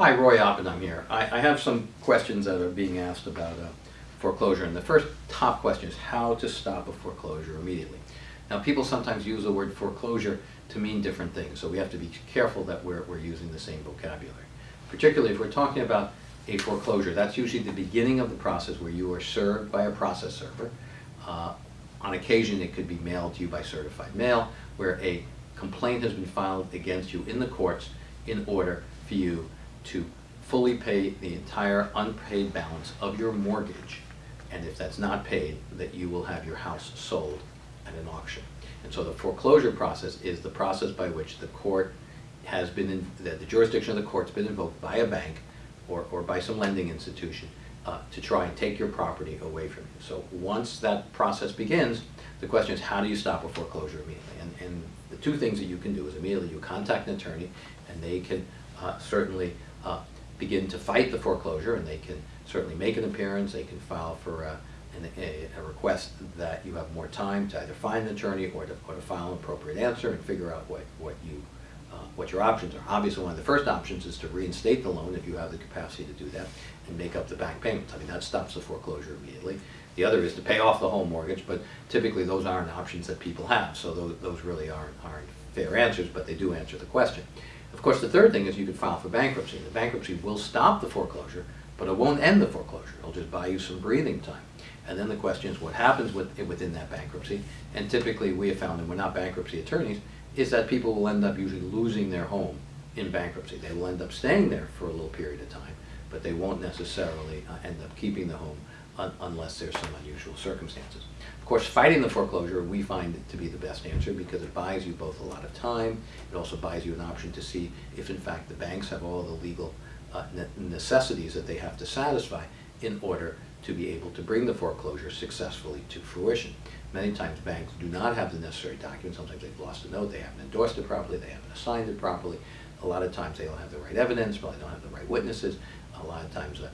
Hi, Roy Oppenheim here. I, I have some questions that are being asked about uh, foreclosure, and the first top question is how to stop a foreclosure immediately. Now, people sometimes use the word foreclosure to mean different things, so we have to be careful that we're, we're using the same vocabulary. Particularly if we're talking about a foreclosure, that's usually the beginning of the process where you are served by a process server. Uh, on occasion, it could be mailed to you by certified mail, where a complaint has been filed against you in the courts in order for you to fully pay the entire unpaid balance of your mortgage. And if that's not paid, that you will have your house sold at an auction. And so the foreclosure process is the process by which the court has been, in, that the jurisdiction of the court's been invoked by a bank or, or by some lending institution uh, to try and take your property away from you. So once that process begins, the question is how do you stop a foreclosure immediately? And, and the two things that you can do is immediately you contact an attorney and they can uh, certainly uh, begin to fight the foreclosure and they can certainly make an appearance, they can file for a, an, a, a request that you have more time to either find an attorney or to, or to file an appropriate answer and figure out what, what you uh, what your options are. Obviously, one of the first options is to reinstate the loan if you have the capacity to do that and make up the back payments. I mean, that stops the foreclosure immediately. The other is to pay off the home mortgage, but typically those aren't options that people have, so those, those really aren't, aren't fair answers, but they do answer the question. Of course, the third thing is you could file for bankruptcy. The bankruptcy will stop the foreclosure, but it won't end the foreclosure. It'll just buy you some breathing time. And then the question is what happens with, within that bankruptcy. And typically we have found, and we're not bankruptcy attorneys, is that people will end up usually losing their home in bankruptcy. They will end up staying there for a little period of time, but they won't necessarily uh, end up keeping the home un unless there's some unusual circumstances. Of course, fighting the foreclosure, we find it to be the best answer because it buys you both a lot of time, it also buys you an option to see if in fact the banks have all the legal uh, necessities that they have to satisfy in order to be able to bring the foreclosure successfully to fruition. Many times banks do not have the necessary documents. Sometimes they've lost a note, they haven't endorsed it properly, they haven't assigned it properly. A lot of times they don't have the right evidence, probably don't have the right witnesses. A lot of times uh,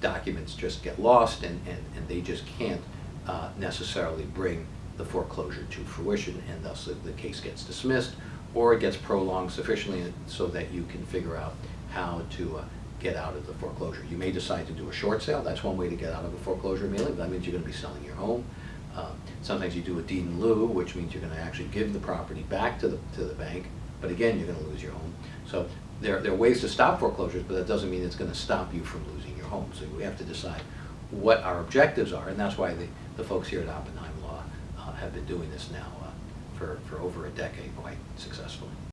documents just get lost and, and, and they just can't uh, necessarily bring the foreclosure to fruition and thus the, the case gets dismissed or it gets prolonged sufficiently so that you can figure out how to uh, get out of the foreclosure. You may decide to do a short sale. That's one way to get out of a foreclosure immediately. That means you're going to be selling your home. Uh, sometimes you do a deed in lieu, which means you're going to actually give the property back to the, to the bank, but again, you're going to lose your home. So there, there are ways to stop foreclosures, but that doesn't mean it's going to stop you from losing your home. So we have to decide what our objectives are, and that's why the, the folks here at Oppenheim Law uh, have been doing this now uh, for, for over a decade quite successfully.